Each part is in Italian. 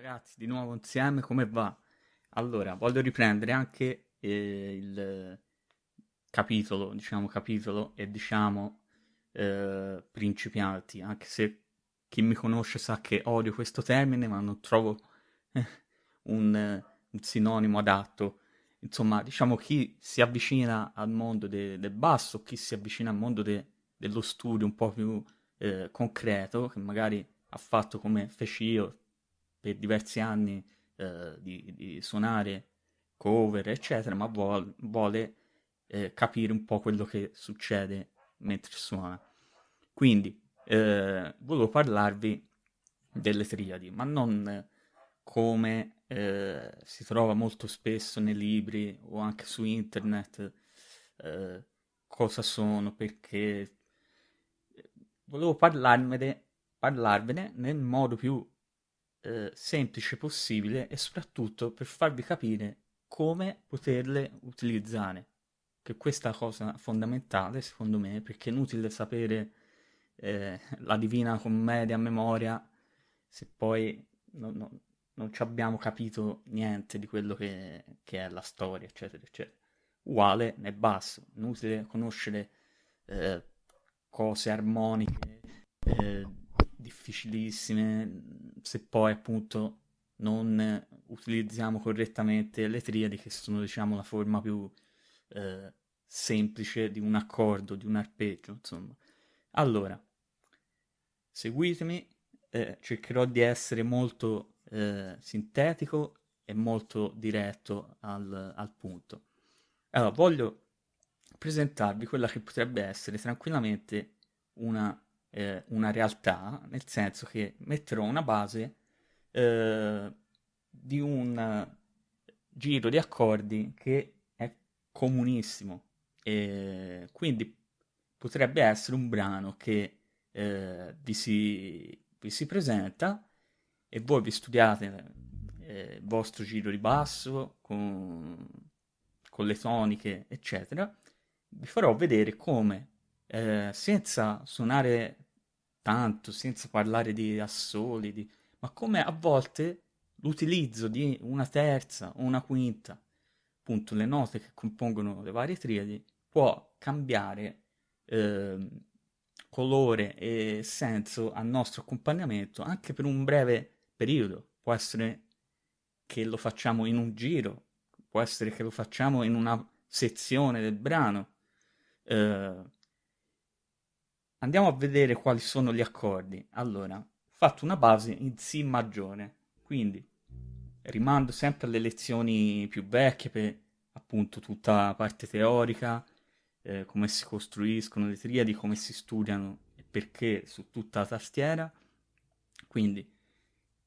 ragazzi, di nuovo insieme, come va? Allora, voglio riprendere anche eh, il capitolo, diciamo capitolo e diciamo eh, principianti, anche se chi mi conosce sa che odio questo termine, ma non trovo eh, un, un, sinonimo adatto. Insomma, diciamo chi si avvicina al mondo de, del basso, chi si avvicina al mondo de, dello studio un po' più eh, concreto, che magari ha fatto come feci io per diversi anni eh, di, di, suonare cover, eccetera, ma vuole, vuole eh, capire un po' quello che succede mentre suona. Quindi, eh, volevo parlarvi delle triadi, ma non come eh, si trova molto spesso nei libri o anche su internet, eh, cosa sono, perché volevo parlarvene, parlarvene nel modo più eh, semplice possibile e soprattutto per farvi capire come poterle utilizzare. Che questa cosa fondamentale secondo me perché è inutile sapere eh, la Divina Commedia a memoria se poi non, non, non ci abbiamo capito niente di quello che, che, è la storia, eccetera, eccetera. Uguale nel basso, inutile conoscere eh, cose armoniche, eh, difficilissime, se poi appunto non utilizziamo correttamente le triadi che sono diciamo la forma più eh, semplice di un accordo, di un arpeggio, insomma. Allora, seguitemi, eh, cercherò di essere molto eh, sintetico e molto diretto al, al punto. Allora, voglio presentarvi quella che potrebbe essere tranquillamente una eh, una realtà, nel senso che metterò una base eh, di un giro di accordi che è comunissimo. E quindi potrebbe essere un brano che eh, vi, si, vi, si, presenta e voi vi studiate eh, il vostro giro di basso con, con le toniche eccetera. Vi farò vedere come eh, senza suonare tanto, senza parlare di assoli, ma come a volte l'utilizzo di una terza o una quinta, appunto le note che compongono le varie triadi, può cambiare eh, colore e senso al nostro accompagnamento anche per un breve periodo. Può essere che lo facciamo in un giro, può essere che lo facciamo in una sezione del brano. Eh, Andiamo a vedere quali sono gli accordi. Allora, fatto una base in Si maggiore, quindi rimando sempre alle lezioni più vecchie per appunto tutta la parte teorica, eh, come si costruiscono le triadi, come si studiano e perché su tutta la tastiera. Quindi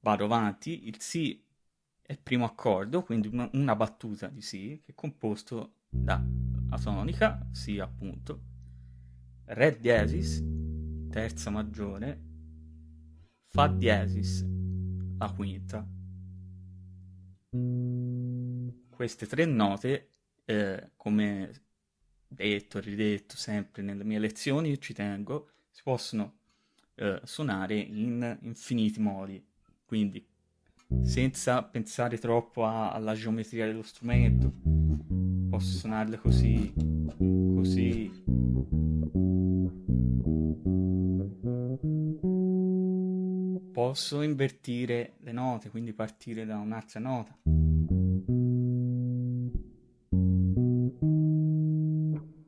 vado avanti, il Si è il primo accordo, quindi una battuta di Si che è composto da la tonica, Si appunto, Re diesis, terza maggiore, Fa diesis, la quinta. Queste tre note, eh, come detto e ridetto sempre nelle mie lezioni, ci tengo, si possono eh, suonare in infiniti modi, quindi senza pensare troppo a, alla geometria dello strumento, posso suonarle così, così, posso invertire le note, quindi partire da un'altra nota.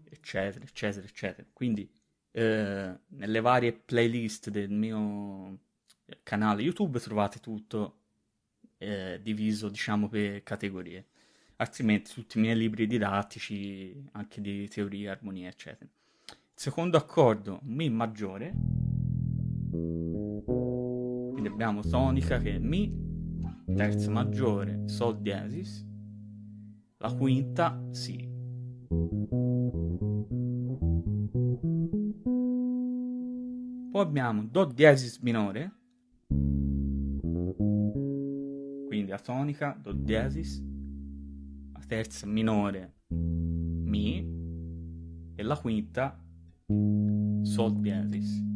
Eccetera, eccetera, eccetera. Quindi eh, nelle varie playlist del mio canale YouTube trovate tutto eh, diviso, diciamo, per categorie. Altrimenti tutti i miei libri didattici, anche di teoria, armonia, eccetera. Secondo accordo, Mi maggiore quindi abbiamo tonica che è Mi, terza maggiore, Sol diesis, la quinta Si. Poi abbiamo Do diesis minore, quindi la tonica, Do diesis, terza minore, Mi, e la quinta, Sol diesis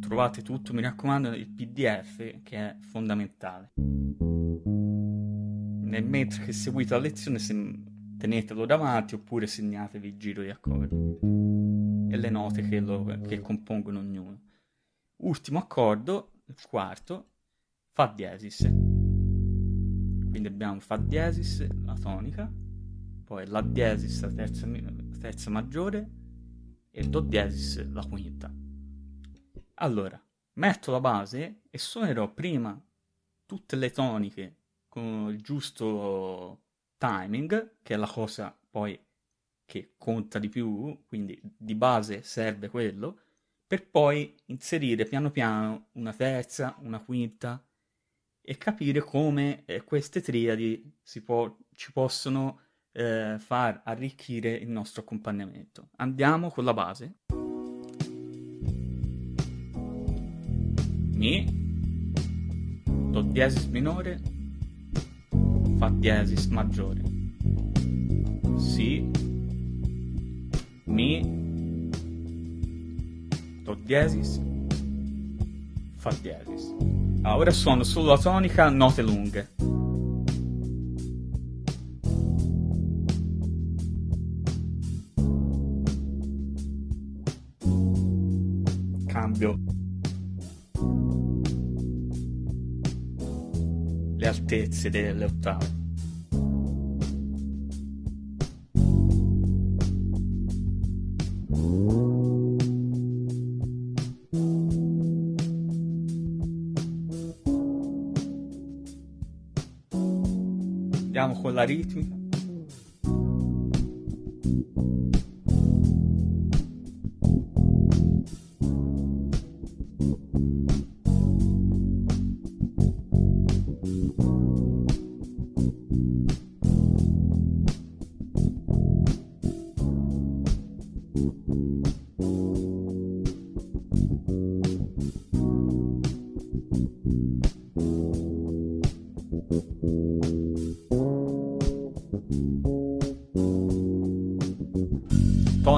trovate tutto, mi raccomando, il PDF che è fondamentale. Nel mentre che seguite la lezione tenetelo davanti oppure segnatevi il giro di accordi e le note che, lo, che compongono ognuno. Ultimo accordo, il quarto, Fa diesis. Quindi abbiamo Fa diesis, la tonica, poi La diesis, la terza, terza maggiore, e Do diesis, la quinta. Allora, metto la base e suonerò prima tutte le toniche con il giusto timing, che è la cosa poi che conta di più, quindi di base serve quello, per poi inserire piano piano una terza, una quinta e capire come eh, queste triadi può, ci possono eh, far arricchire il nostro accompagnamento. Andiamo con la base. Mi, Do diesis minore, Fa diesis maggiore, Si, Mi, Do diesis, Fa diesis. Ah, ora suono solo la tonica, note lunghe. Cambio le altezze delle ottave. Andiamo con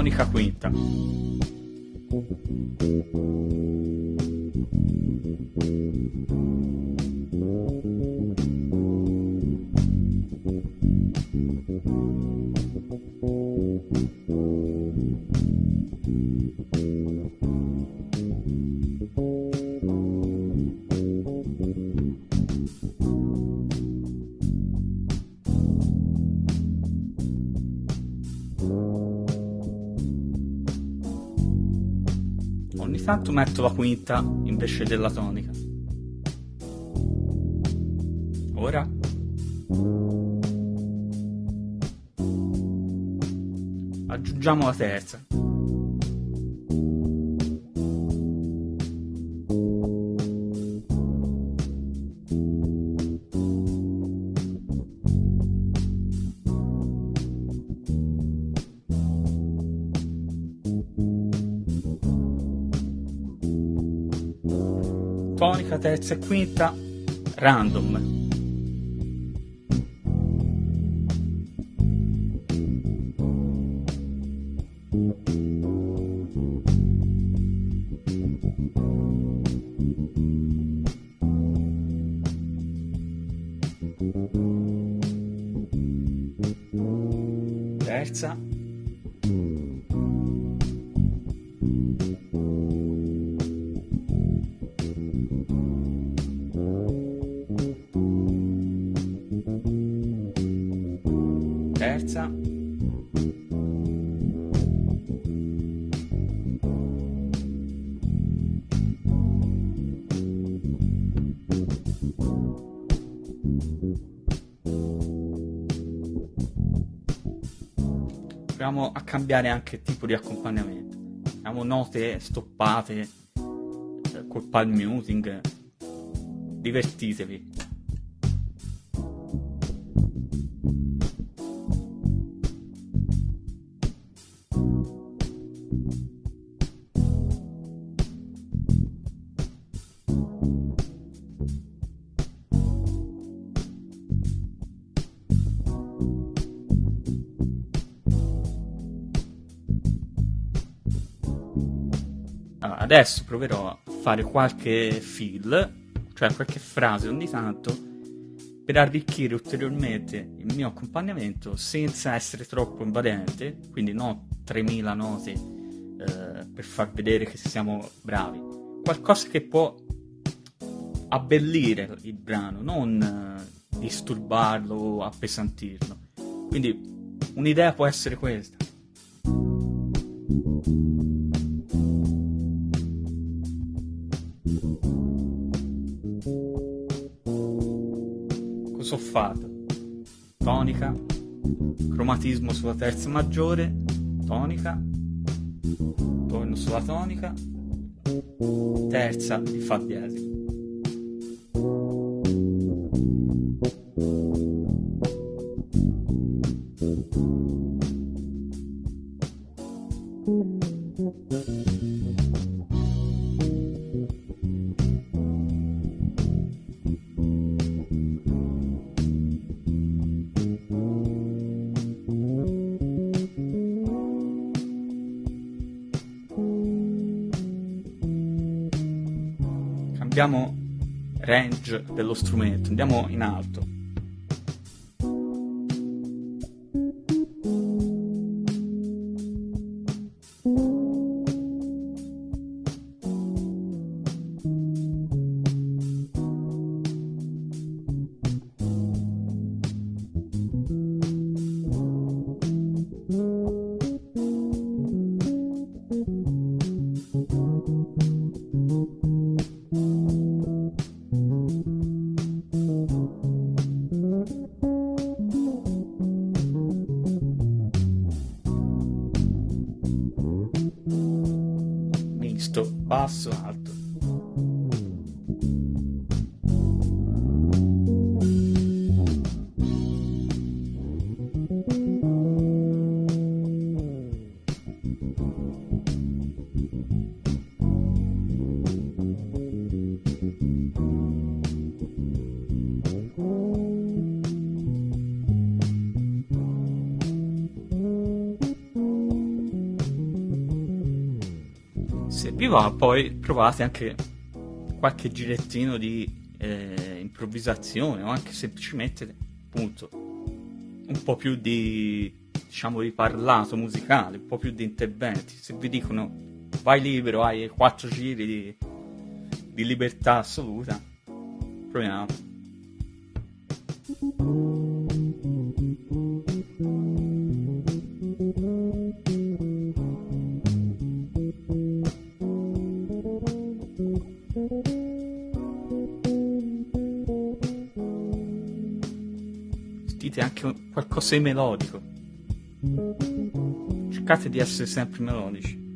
la ritmica. tonica quinta. Tanto metto la quinta invece della tonica. Ora. Aggiungiamo la terza. Tonica, terza e quinta, random. Terza. Proviamo a cambiare anche tipo di accompagnamento. Abbiamo note stoppate eh, col palm muting divertitevi Adesso proverò a fare qualche fill, cioè qualche frase ogni tanto, per arricchire ulteriormente il mio accompagnamento senza essere troppo invadente, quindi no 3000 note eh, per far vedere che siamo bravi. Qualcosa che può abbellire il brano, non eh, disturbarlo o appesantirlo. Quindi un'idea può essere questa. Fatto? Tonica, cromatismo sulla terza maggiore, tonica, torno sulla tonica, terza di fa diesis. Cambiamo range dello strumento, andiamo in alto. Basso alto. Va poi provate anche qualche girettino di eh, improvvisazione o anche semplicemente appunto un po' più di diciamo di parlato musicale, un po' più di interventi. Se vi dicono vai libero, hai quattro giri di, di libertà assoluta, proviamo. Qualcosa di melodico. Cercate di essere sempre melodici.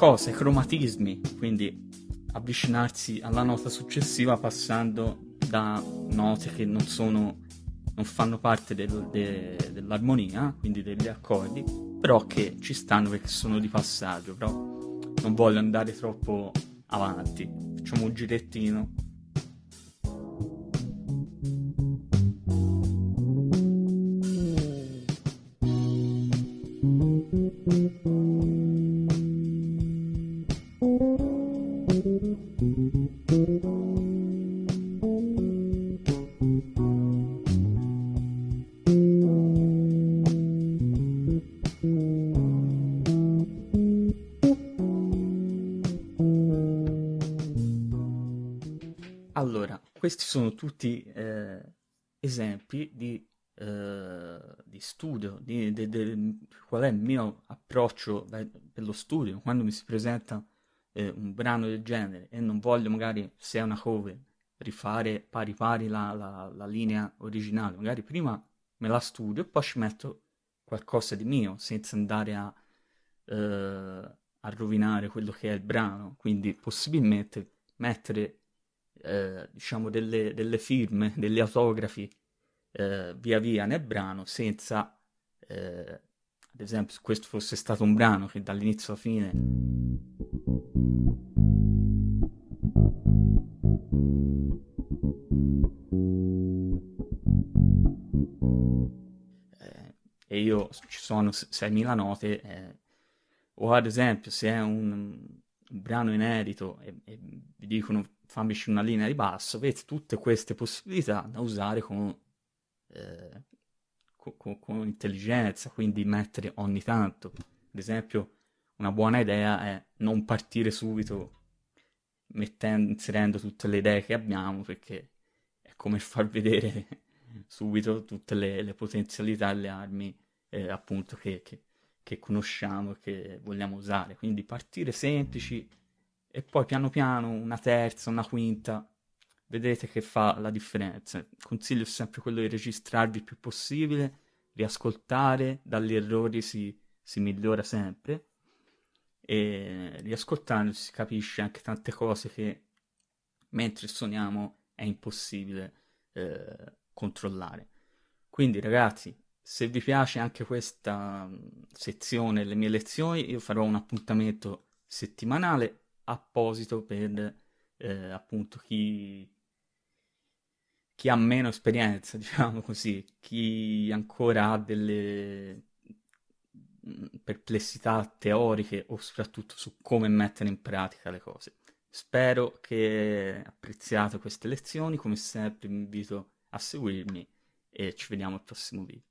I cromatismi, quindi avvicinarsi alla nota successiva passando da note che non sono non fanno parte del, de, dell'armonia, quindi degli accordi, però che ci stanno perché sono di passaggio, però non voglio andare troppo avanti. Facciamo un girettino Allora, questi sono tutti eh, esempi di, eh, di studio, di, di- di- qual è il mio approccio per lo studio, quando mi si presenta eh, un brano del genere e non voglio magari, se è una cover, rifare pari pari la, la- la linea originale, magari prima me la studio e poi ci metto qualcosa di mio, senza andare a, eh, a rovinare quello che è il brano, quindi possibilmente mettere eh, diciamo delle, delle firme, degli autografi eh, via via nel brano senza, eh, ad esempio, se questo fosse stato un brano che dall'inizio alla fine eh, e io ci sono 6.000 note, eh, o ad esempio se è un, un brano inedito e, e vi dicono fammici una linea di basso, avete tutte queste possibilità da usare con, eh, co- co- con intelligenza, quindi mettere ogni tanto. Ad esempio, una buona idea è non partire subito mettendo, inserendo tutte le idee che abbiamo, perché è come far vedere subito tutte le, le potenzialità le armi eh, appunto che, che- che conosciamo e che vogliamo usare. Quindi partire semplici e poi piano piano una terza, una quinta, vedrete che fa la differenza. Il consiglio è sempre quello di registrarvi il più possibile, riascoltare, dagli errori si, si migliora sempre e riascoltando si capisce anche tante cose che mentre suoniamo è impossibile eh, controllare. Quindi ragazzi, se vi piace anche questa mh, sezione, le mie lezioni, io farò un appuntamento settimanale apposito per eh, appunto chi, chi ha meno esperienza, diciamo così, chi ancora ha delle mm, perplessità teoriche o soprattutto su come mettere in pratica le cose. Spero che apprezziate queste lezioni, come sempre vi invito a seguirmi e ci vediamo al prossimo video.